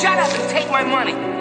Shut up and take my money.